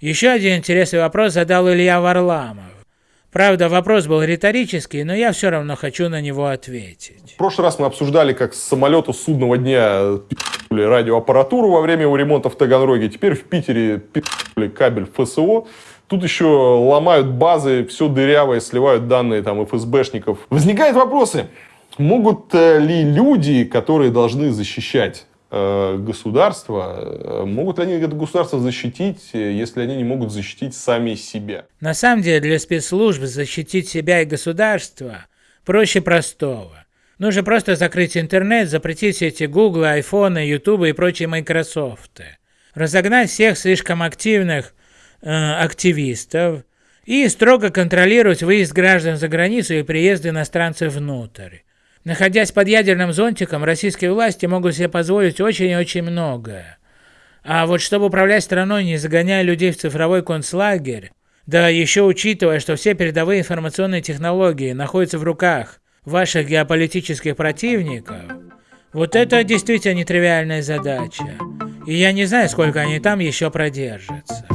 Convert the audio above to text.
Еще один интересный вопрос задал Илья Варламов. Правда, вопрос был риторический, но я все равно хочу на него ответить. В прошлый раз мы обсуждали, как с самолета судного дня пи***ли радиоаппаратуру во время его ремонта в Таганроге. Теперь в Питере пи***ли кабель ФСО. Тут еще ломают базы, все дырявое, сливают данные там ФСБшников. Возникают вопросы. Могут э, ли люди, которые должны защищать э, государство, э, могут ли они это государство защитить, если они не могут защитить сами себя? На самом деле для спецслужб защитить себя и государство проще простого. Нужно просто закрыть интернет, запретить эти Google, iPhone, YouTube и прочие Microsoft. Разогнать всех слишком активных э, активистов и строго контролировать выезд граждан за границу и приезд иностранцев внутрь. Находясь под ядерным зонтиком, российские власти могут себе позволить очень и очень многое. А вот чтобы управлять страной, не загоняя людей в цифровой концлагерь, да еще учитывая, что все передовые информационные технологии находятся в руках ваших геополитических противников, вот это действительно нетривиальная задача. И я не знаю, сколько они там еще продержатся.